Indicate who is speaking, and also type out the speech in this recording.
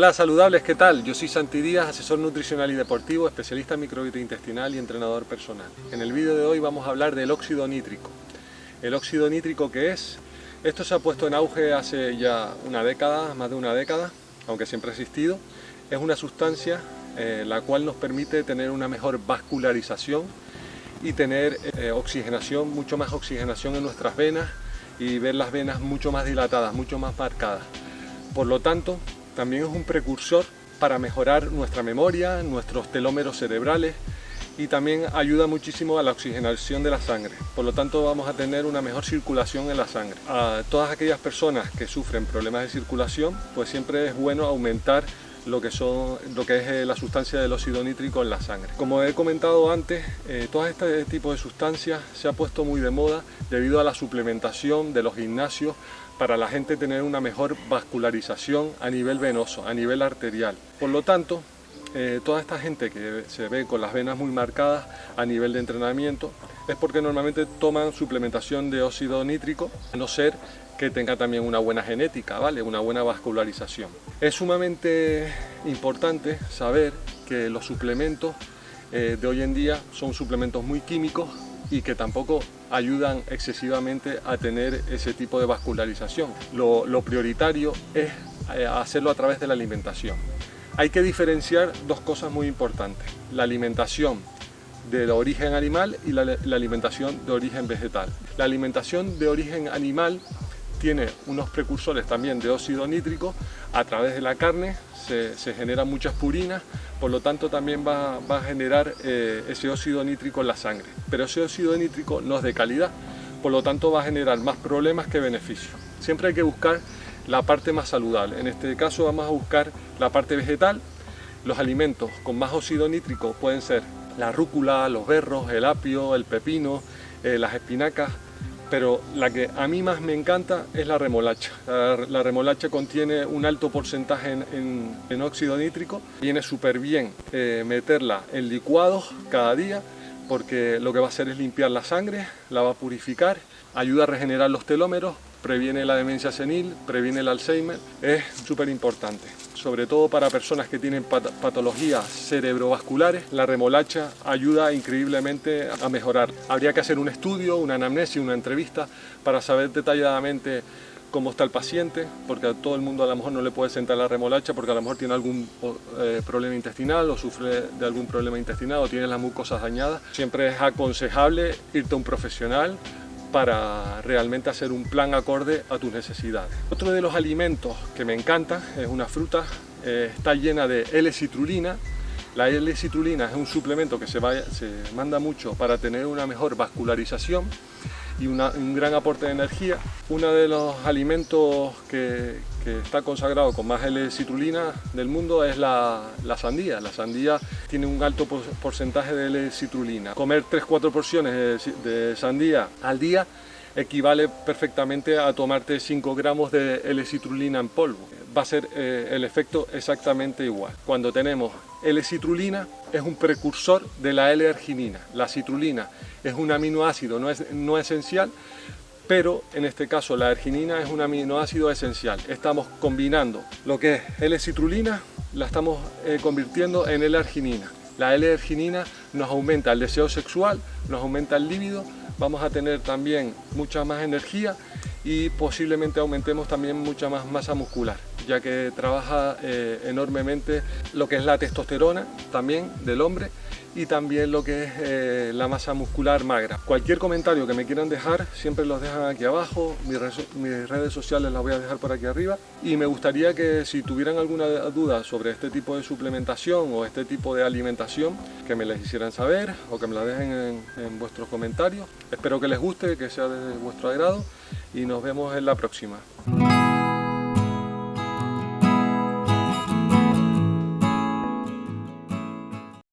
Speaker 1: Hola saludables, ¿qué tal? Yo soy Santi Díaz, asesor nutricional y deportivo, especialista en microbiota intestinal y entrenador personal. En el vídeo de hoy vamos a hablar del óxido nítrico. ¿El óxido nítrico qué es? Esto se ha puesto en auge hace ya una década, más de una década, aunque siempre ha existido. Es una sustancia eh, la cual nos permite tener una mejor vascularización y tener eh, oxigenación, mucho más oxigenación en nuestras venas y ver las venas mucho más dilatadas, mucho más marcadas. Por lo tanto, también es un precursor para mejorar nuestra memoria, nuestros telómeros cerebrales y también ayuda muchísimo a la oxigenación de la sangre. Por lo tanto vamos a tener una mejor circulación en la sangre. A todas aquellas personas que sufren problemas de circulación, pues siempre es bueno aumentar lo que, son, lo que es eh, la sustancia del óxido nítrico en la sangre. Como he comentado antes, eh, todo este tipo de sustancias se ha puesto muy de moda debido a la suplementación de los gimnasios para la gente tener una mejor vascularización a nivel venoso, a nivel arterial. Por lo tanto, eh, toda esta gente que se ve con las venas muy marcadas a nivel de entrenamiento es porque normalmente toman suplementación de óxido nítrico, a no ser que tenga también una buena genética, ¿vale? una buena vascularización. Es sumamente importante saber que los suplementos eh, de hoy en día son suplementos muy químicos y que tampoco ayudan excesivamente a tener ese tipo de vascularización. Lo, prioritario es eh, hacerlo a través de la alimentación. Hay que diferenciar dos cosas muy importantes, la alimentación de origen animal y la alimentación de origen vegetal. La alimentación de origen animal tiene unos precursores también de óxido nítrico, a través de la carne se, generan muchas purinas, por lo tanto también va, a generar eh, ese óxido nítrico en la sangre. Pero ese óxido nítrico no es de calidad, por lo tanto va a generar más problemas que beneficios. Siempre hay que buscar la parte más saludable, en este caso vamos a buscar la parte vegetal, los alimentos con más óxido nítrico pueden ser la rúcula, los berros, el apio, el pepino, eh, las espinacas, pero la que a mí más me encanta es la remolacha. La, remolacha contiene un alto porcentaje en, óxido nítrico, viene súper bien eh, meterla en licuados cada día porque lo que va a hacer es limpiar la sangre, la va a purificar, ayuda a regenerar los telómeros, previene la demencia senil, previene el Alzheimer, es súper importante. Sobre todo para personas que tienen patologías cerebrovasculares, la remolacha ayuda increíblemente a mejorar. Habría que hacer un estudio, una anamnesis, una entrevista para saber detalladamente cómo está el paciente, porque a todo el mundo a lo mejor no le puede sentar la remolacha porque a lo mejor tiene algún eh, problema intestinal o sufre de algún problema intestinal o tiene las mucosas dañadas. Siempre es aconsejable irte a un profesional para realmente hacer un plan acorde a tus necesidades. Otro de los alimentos que me encanta es una fruta, eh, está llena de L-citrulina. La L-citrulina es un suplemento que se, se manda mucho para tener una mejor vascularización y un gran aporte de energía. Uno de los alimentos que, está consagrado con más L-citrulina del mundo es la, sandía. La sandía tiene un alto porcentaje de L-citrulina. Comer 3-4 porciones de, sandía al día equivale perfectamente a tomarte 5 gramos de L-citrulina en polvo. Va a ser eh, el efecto exactamente igual. Cuando tenemos L-citrulina es un precursor de la L-arginina. La citrulina es un aminoácido no, es, no esencial, pero en este caso la arginina es un aminoácido esencial. Estamos combinando lo que es L-citrulina, la estamos eh, convirtiendo en L-arginina. La L-arginina nos aumenta el deseo sexual, nos aumenta el líbido, vamos a tener también mucha más energía y posiblemente aumentemos también mucha más masa muscular ya que trabaja eh, enormemente lo que es la testosterona también del hombre y también lo que es eh, la masa muscular magra. Cualquier comentario que me quieran dejar, siempre los dejan aquí abajo, mis, redes sociales las voy a dejar por aquí arriba y me gustaría que si tuvieran alguna duda sobre este tipo de suplementación o este tipo de alimentación, que me les hicieran saber o que me la dejen en, en vuestros comentarios. Espero que les guste, que sea de vuestro agrado y nos vemos en la próxima.